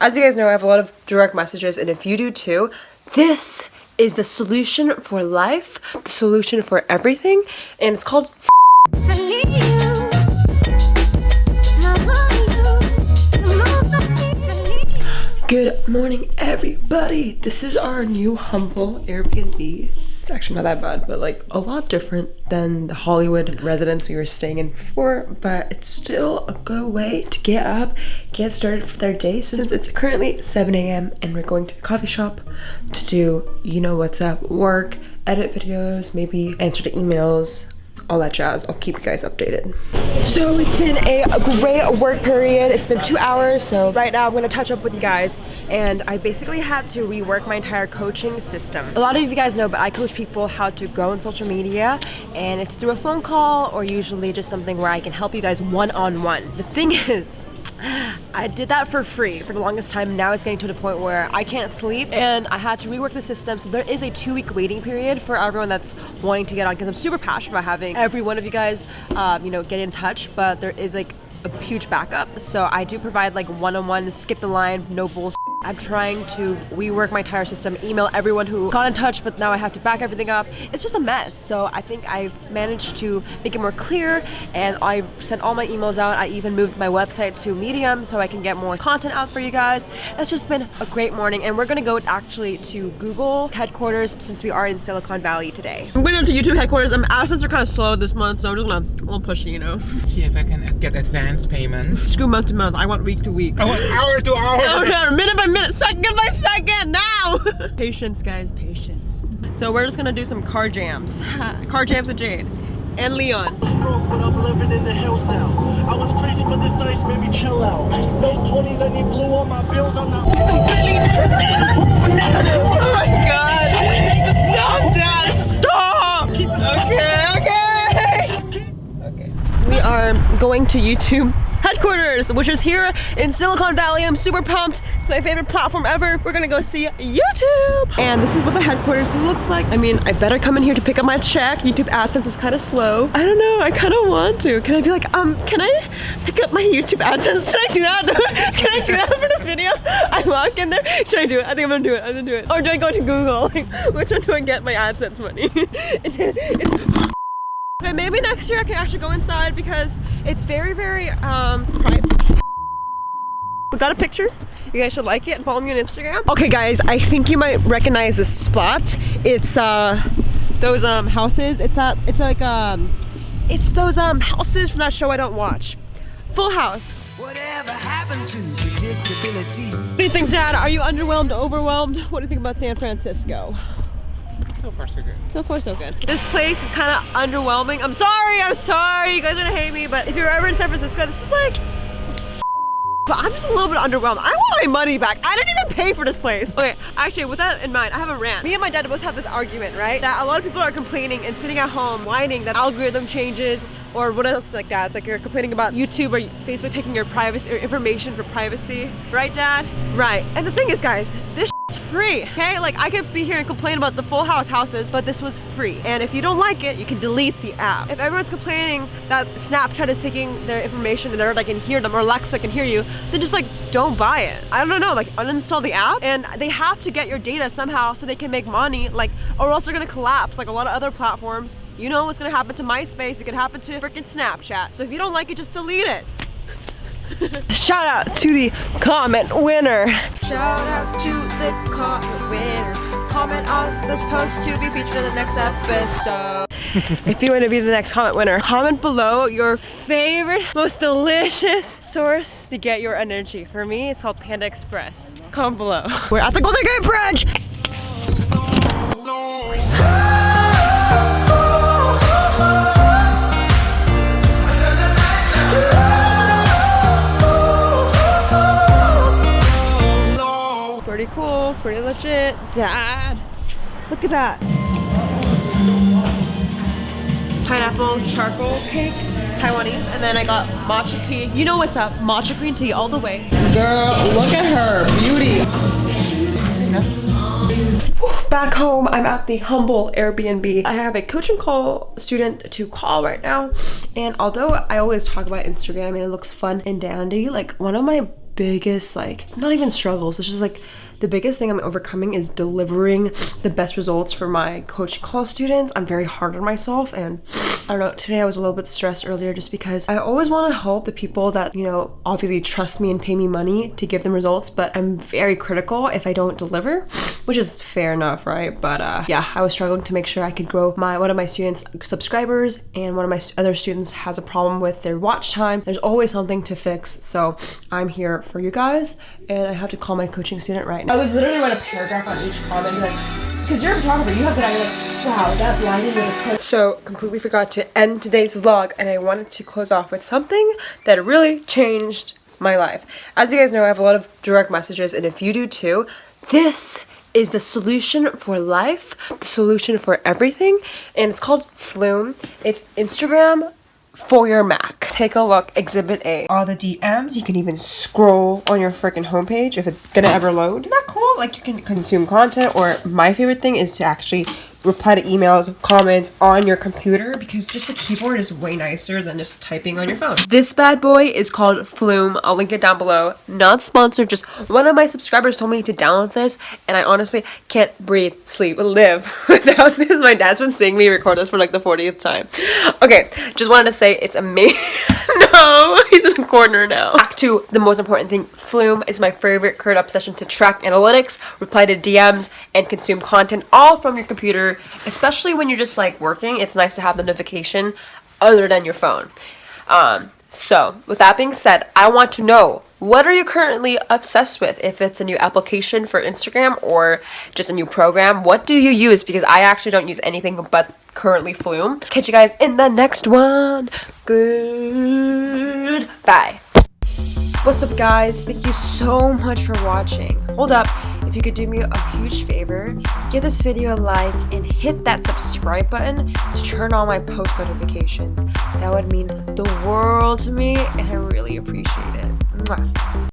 As you guys know, I have a lot of direct messages, and if you do too, this is the solution for life, the solution for everything, and it's called Good morning, everybody. This is our new humble Airbnb. It's actually not that bad, but like a lot different than the Hollywood residence we were staying in before, but it's still a good way to get up, get started for their day since it's currently 7 a.m. and we're going to the coffee shop to do, you know what's up, work, edit videos, maybe answer the emails, all that jazz. I'll keep you guys updated. So it's been a great work period. It's been two hours. So right now I'm gonna touch up with you guys. And I basically had to rework my entire coaching system. A lot of you guys know, but I coach people how to grow in social media. And it's through a phone call or usually just something where I can help you guys one-on-one. -on -one. The thing is, I did that for free for the longest time. Now it's getting to the point where I can't sleep and I had to rework the system. So there is a two week waiting period for everyone that's wanting to get on because I'm super passionate about having every one of you guys, um, you know, get in touch. But there is like a huge backup. So I do provide like one-on-one, -on -one, skip the line, no bullshit. I'm trying to rework my entire system, email everyone who got in touch, but now I have to back everything up. It's just a mess. So I think I've managed to make it more clear and I sent all my emails out. I even moved my website to Medium so I can get more content out for you guys. It's just been a great morning and we're gonna go actually to Google headquarters since we are in Silicon Valley today. I'm going to YouTube headquarters. I'm AdSense are kind of slow this month, so I'm just gonna a little pushy, you know. See if I can get advance payment. Screw month to month. I want week to week. I want hour to hour. Oh, no, minute by minute, second by second, now! patience, guys, patience. So we're just gonna do some car jams. car jams with Jade and Leon. I was broke, but I'm living in the hills now. I was crazy, but this ice made me chill out. Those 20s, I need blue on my bills. I'm not. oh my god! Stop, Dad! Stop! Okay, okay! Okay. We are going to YouTube headquarters, which is here in Silicon Valley. I'm super pumped. It's my favorite platform ever. We're gonna go see YouTube. And this is what the headquarters looks like. I mean, I better come in here to pick up my check. YouTube AdSense is kind of slow. I don't know, I kind of want to. Can I be like, um, can I pick up my YouTube AdSense? Should I do that? can I do that for the video? I walk in there. Should I do it? I think I'm gonna do it. I'm gonna do it. Or do I go to Google? Like, which one do I get my AdSense money? it's, it's Okay, maybe next year I can actually go inside because it's very, very um, private. We got a picture. You guys should like it and follow me on Instagram. Okay guys, I think you might recognize this spot. It's uh those um houses. It's at it's like um it's those um houses from that show I don't watch. Full House. Whatever happened to predictability? What do you think, Dad? Are you underwhelmed, overwhelmed? What do you think about San Francisco? So far so good. So far so good. This place is kind of underwhelming. I'm sorry, I'm sorry. You guys are gonna hate me, but if you're ever in San Francisco, this is like but I'm just a little bit underwhelmed. I want my money back. I didn't even pay for this place. Okay, actually, with that in mind, I have a rant. Me and my dad both have this argument, right? That a lot of people are complaining and sitting at home whining that algorithm changes or what else like that. It's like you're complaining about YouTube or Facebook taking your privacy or information for privacy. Right, Dad? Right. And the thing is, guys, this free, okay? Like I could be here and complain about the full house houses, but this was free. And if you don't like it, you can delete the app. If everyone's complaining that Snapchat is taking their information and they're like can hear them or Alexa can hear you, then just like don't buy it. I don't know, like uninstall the app and they have to get your data somehow so they can make money, like or else they're gonna collapse like a lot of other platforms. You know what's gonna happen to MySpace, it could happen to freaking Snapchat. So if you don't like it, just delete it. Shout out to the comment winner. Shout out to the comment winner. Comment on this post to be featured in the next episode. if you want to be the next comment winner, comment below your favorite, most delicious source to get your energy. For me, it's called Panda Express. Comment below. We're at the Golden Gate Bridge! Cool, pretty legit. Dad, look at that. Pineapple charcoal cake, Taiwanese, and then I got matcha tea. You know what's up, matcha green tea all the way. Girl, look at her, beauty. Back home, I'm at the humble Airbnb. I have a coaching call student to call right now. And although I always talk about Instagram and it looks fun and dandy, like one of my biggest like not even struggles. It's just like the biggest thing I'm overcoming is delivering the best results for my coaching call students. I'm very hard on myself and I don't know, today I was a little bit stressed earlier just because I always want to help the people that, you know, obviously trust me and pay me money to give them results, but I'm very critical if I don't deliver, which is fair enough, right? But uh, yeah, I was struggling to make sure I could grow my one of my students subscribers and one of my other students has a problem with their watch time. There's always something to fix. So I'm here for you guys and I have to call my coaching student right now. I would literally write a paragraph on each comment like because you're a photographer, you have that idea like, wow, that me is so So completely forgot to end today's vlog and I wanted to close off with something that really changed my life. As you guys know, I have a lot of direct messages and if you do too, this is the solution for life, the solution for everything, and it's called Flume. It's Instagram for your Mac. Take a look, Exhibit A. All the DMs, you can even scroll on your freaking homepage if it's gonna ever load. Isn't that cool? Like you can consume content, or my favorite thing is to actually reply to emails, comments on your computer because just the keyboard is way nicer than just typing on your phone. This bad boy is called Flume. I'll link it down below. Not sponsored, just one of my subscribers told me to download this and I honestly can't breathe, sleep, live without this. My dad's been seeing me record this for like the 40th time. Okay, just wanted to say it's amazing. no, he's corner now. Back to the most important thing. Flume is my favorite current obsession to track analytics, reply to DMs, and consume content all from your computer especially when you're just like working. It's nice to have the notification other than your phone. Um, so, with that being said, I want to know what are you currently obsessed with? If it's a new application for Instagram or just a new program, what do you use? Because I actually don't use anything but currently Flume. Catch you guys in the next one. Good. Bye. What's up guys? Thank you so much for watching. Hold up, if you could do me a huge favor, give this video a like and hit that subscribe button to turn on my post notifications. That would mean the world to me and I really appreciate it. Mwah.